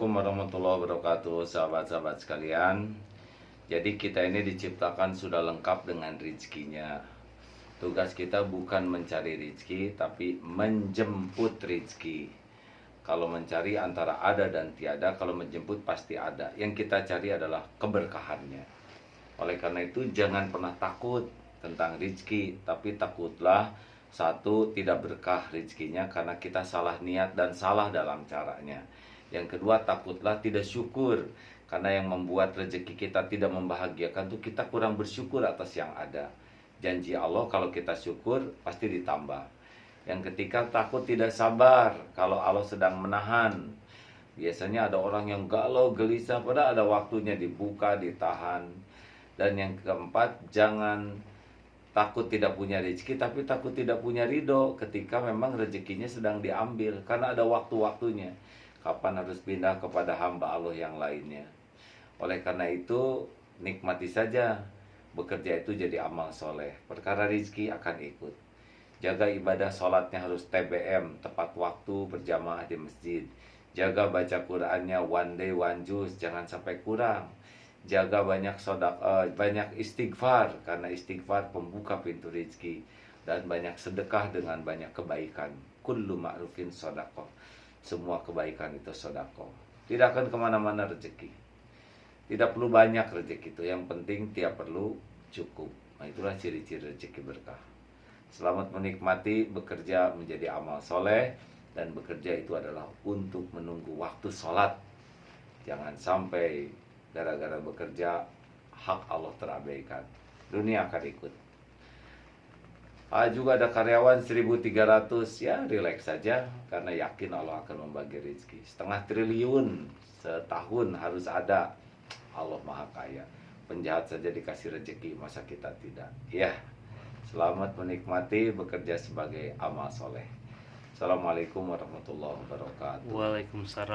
Assalamualaikum warahmatullahi wabarakatuh Sahabat-sahabat sekalian. Jadi kita ini diciptakan sudah lengkap dengan rizkinya. Tugas kita bukan mencari rizki Tapi menjemput rizki. Kalau mencari antara ada dan tiada Kalau menjemput pasti ada. Yang kita cari adalah keberkahannya. Oleh karena itu jangan pernah takut tentang rizki Tapi takutlah satu tidak berkah rizkinya karena kita salah niat dan salah dalam caranya yang kedua takutlah tidak syukur karena yang membuat rezeki kita tidak membahagiakan itu kita kurang bersyukur atas yang ada. Janji Allah kalau kita syukur pasti ditambah. Yang ketiga takut tidak sabar kalau Allah sedang menahan. Biasanya ada orang yang galau gelisah pada ada waktunya dibuka, ditahan. Dan yang keempat jangan takut tidak punya rezeki tapi takut tidak punya ridho ketika memang rezekinya sedang diambil karena ada waktu-waktunya kapan harus pindah kepada hamba Allah yang lainnya. Oleh karena itu, nikmati saja bekerja itu jadi amal soleh. Perkara rizki akan ikut. Jaga ibadah sholatnya harus TBM, tepat waktu berjamaah di masjid. Jaga baca Qurannya one day one juice, jangan sampai kurang. Jaga banyak sodak, uh, banyak istighfar karena istighfar pembuka pintu rizki dan banyak sedekah dengan banyak kebaikan. Kullu ma'rufin sodakoh semua kebaikan itu sodako. Tidak akan ke mana-mana rezeki. Tidak perlu banyak rezeki itu. Yang penting tiap perlu cukup. Nah itulah ciri-ciri rezeki berkah. Selamat menikmati bekerja menjadi amal soleh. Dan bekerja itu adalah untuk menunggu waktu sholat. Jangan sampai gara-gara bekerja hak Allah terabaikan. Dunia akan ikut. Ah, juga ada karyawan 1300 ya relax saja karena yakin Allah akan membagi rezeki. Setengah triliun setahun harus ada. Allah Maha Kaya. Penjahat saja dikasih rezeki, masa kita tidak? Ya. Selamat menikmati bekerja sebagai amal soleh. Assalamualaikum warahmatullahi wabarakatuh. Waalaikumsalam